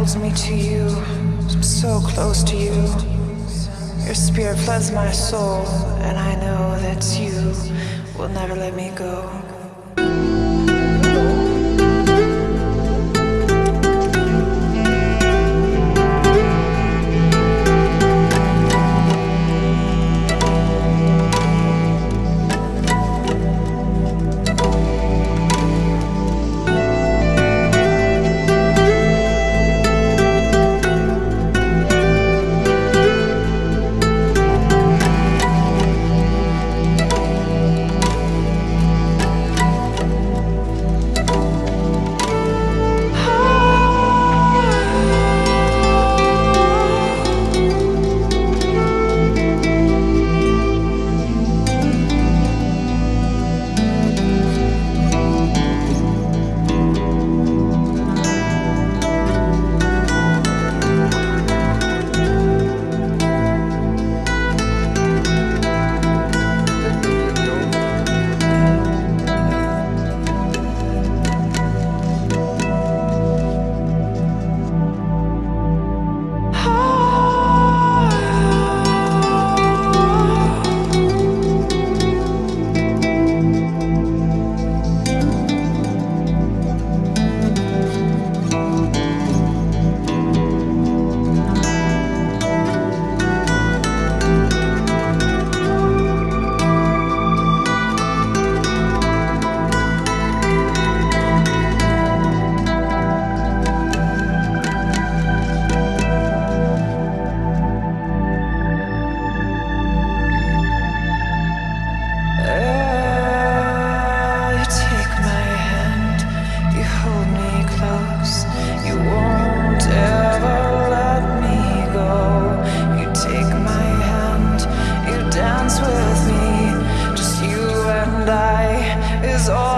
holds me to you, I'm so close to you. Your spirit floods my soul, and I know that you will never let me go. dance with me, just you and I is all.